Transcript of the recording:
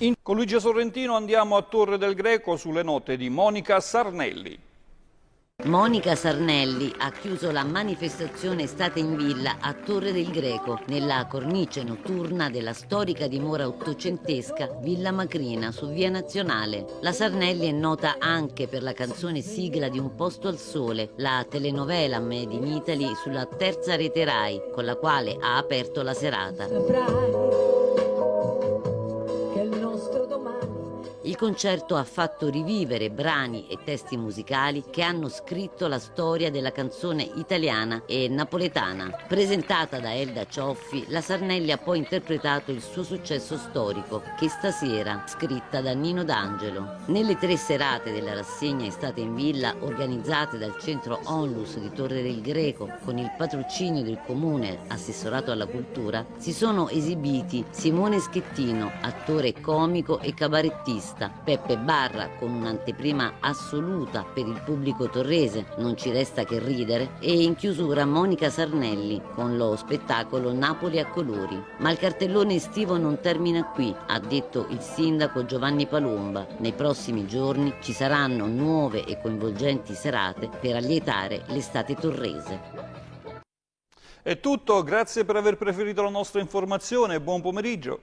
In... Con Luigi Sorrentino andiamo a Torre del Greco sulle note di Monica Sarnelli. Monica Sarnelli ha chiuso la manifestazione Estate in Villa a Torre del Greco, nella cornice notturna della storica dimora ottocentesca Villa Macrina su Via Nazionale. La Sarnelli è nota anche per la canzone sigla di Un posto al sole, la telenovela Made in Italy sulla terza rete Rai, con la quale ha aperto la serata. Concerto ha fatto rivivere brani e testi musicali che hanno scritto la storia della canzone italiana e napoletana. Presentata da Elda Cioffi, la Sarnelli ha poi interpretato il suo successo storico, Che stasera, scritta da Nino D'Angelo. Nelle tre serate della rassegna Estate in Villa, organizzate dal centro Onlus di Torre del Greco, con il patrocinio del comune assessorato alla cultura, si sono esibiti Simone Schettino, attore comico e cabarettista, Peppe Barra con un'anteprima assoluta per il pubblico torrese, non ci resta che ridere, e in chiusura Monica Sarnelli con lo spettacolo Napoli a colori. Ma il cartellone estivo non termina qui, ha detto il sindaco Giovanni Palomba. Nei prossimi giorni ci saranno nuove e coinvolgenti serate per allietare l'estate torrese. È tutto, grazie per aver preferito la nostra informazione, buon pomeriggio.